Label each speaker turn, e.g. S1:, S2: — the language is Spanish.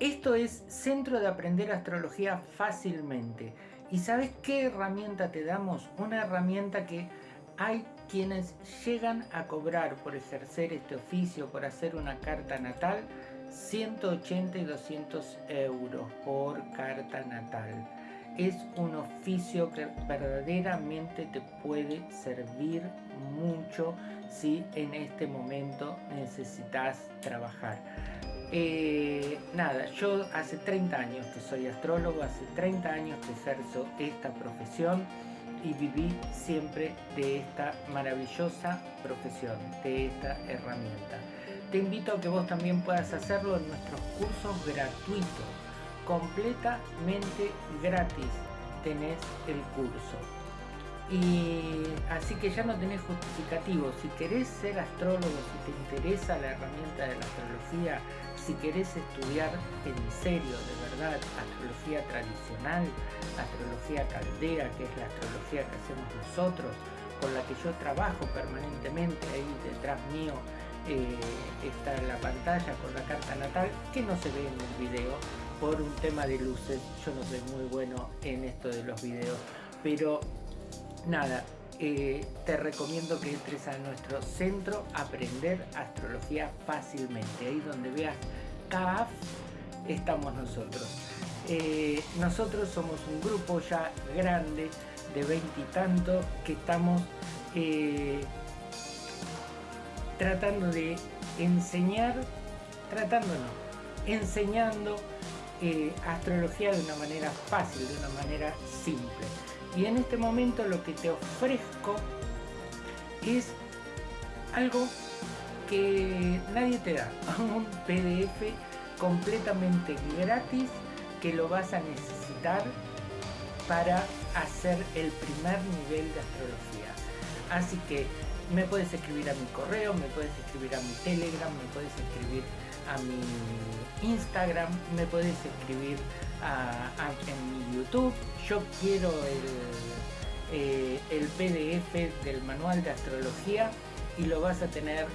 S1: Esto es Centro de Aprender Astrología Fácilmente. ¿Y sabes qué herramienta te damos? Una herramienta que hay quienes llegan a cobrar por ejercer este oficio, por hacer una carta natal, 180 y 200 euros por carta natal. Es un oficio que verdaderamente te puede servir mucho si en este momento necesitas trabajar. Eh, nada, yo hace 30 años que soy astrólogo, hace 30 años que ejerzo esta profesión y viví siempre de esta maravillosa profesión, de esta herramienta. Te invito a que vos también puedas hacerlo en nuestros cursos gratuitos, completamente gratis tenés el curso. Y así que ya no tenés justificativo, si querés ser astrólogo, si te interesa la herramienta de la astrología, si querés estudiar en serio, de verdad, astrología tradicional, astrología caldea, que es la astrología que hacemos nosotros, con la que yo trabajo permanentemente, ahí detrás mío eh, está la pantalla con la carta natal, que no se ve en el video por un tema de luces, yo no soy muy bueno en esto de los videos, pero nada, eh, te recomiendo que entres a nuestro centro Aprender Astrología Fácilmente. Ahí donde veas CAF estamos nosotros. Eh, nosotros somos un grupo ya grande de veintitantos que estamos eh, tratando de enseñar, tratando no, enseñando astrología de una manera fácil, de una manera simple y en este momento lo que te ofrezco es algo que nadie te da, un PDF completamente gratis que lo vas a necesitar para hacer el primer nivel de astrología. Así que me puedes escribir a mi correo, me puedes escribir a mi Telegram, me puedes escribir a mi Instagram, me puedes escribir en mi YouTube. Yo quiero el, eh, el PDF del manual de astrología y lo vas a tener